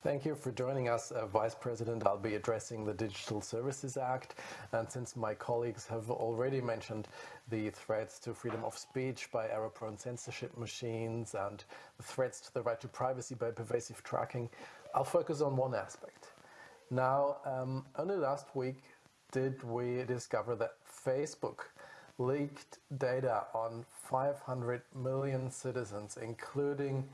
Thank you for joining us, uh, Vice President. I'll be addressing the Digital Services Act. And since my colleagues have already mentioned the threats to freedom of speech by error-prone censorship machines and the threats to the right to privacy by pervasive tracking, I'll focus on one aspect. Now, um, only last week did we discover that Facebook leaked data on 500 million citizens, including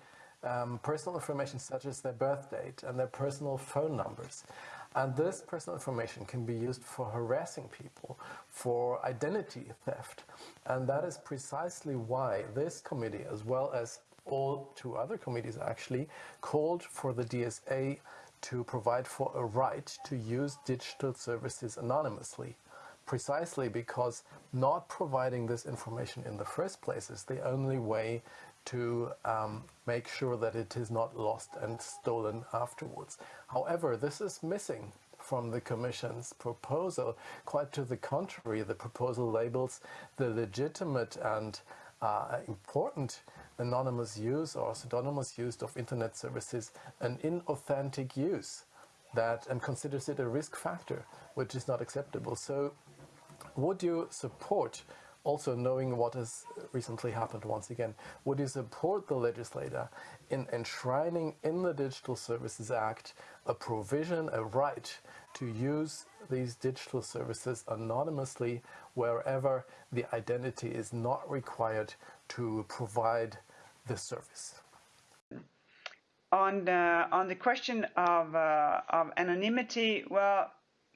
um, personal information such as their birth date and their personal phone numbers. And this personal information can be used for harassing people, for identity theft. And that is precisely why this committee, as well as all two other committees actually, called for the DSA to provide for a right to use digital services anonymously precisely because not providing this information in the first place is the only way to um, make sure that it is not lost and stolen afterwards. However, this is missing from the Commission's proposal. Quite to the contrary, the proposal labels the legitimate and uh, important anonymous use or pseudonymous use of internet services an inauthentic use that and considers it a risk factor, which is not acceptable. So would you support also knowing what has recently happened once again, would you support the legislator in enshrining in the Digital Services Act a provision, a right to use these digital services anonymously wherever the identity is not required to provide the service? On, on the question of, uh, of anonymity, well,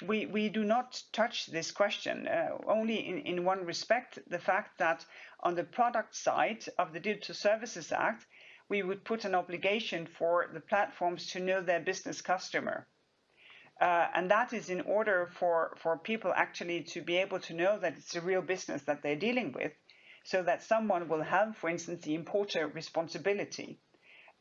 we, we do not touch this question, uh, only in, in one respect, the fact that on the product side of the Digital Services Act, we would put an obligation for the platforms to know their business customer. Uh, and that is in order for, for people actually to be able to know that it's a real business that they're dealing with, so that someone will have, for instance, the importer responsibility.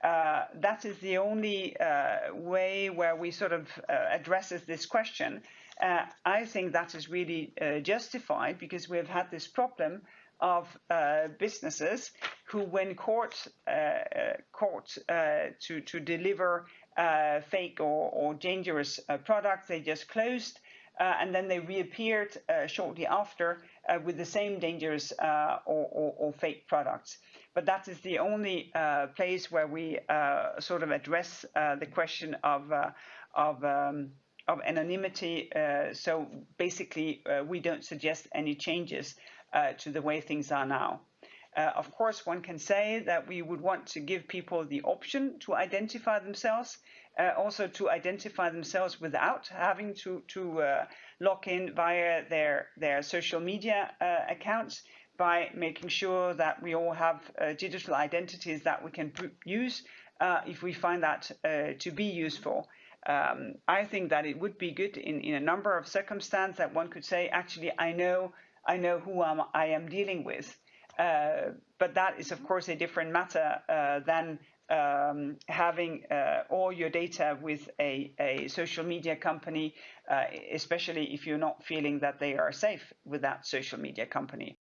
Uh, that is the only uh, way where we sort of uh, addresses this question. Uh, I think that is really uh, justified because we've had this problem of businesses who, when caught, caught to, to deliver fake or, or dangerous products, they just closed and then they reappeared shortly after with the same dangerous or, or, or fake products but that is the only uh, place where we uh, sort of address uh, the question of uh, of um, of anonymity. Uh, so basically, uh, we don't suggest any changes to the way things are now. Of course, one can say that we would want to give people the option to identify themselves, also to identify themselves without having to to log in via their their social media accounts by making sure that we all have uh, digital identities that we can use uh, if we find that uh, to be useful. Um, I think that it would be good in, in a number of circumstances that one could say, actually, I know, I know who I'm, I am dealing with. Uh, but that is, of course, a different matter uh, than um, having uh, all your data with a, a social media company, uh, especially if you're not feeling that they are safe with that social media company.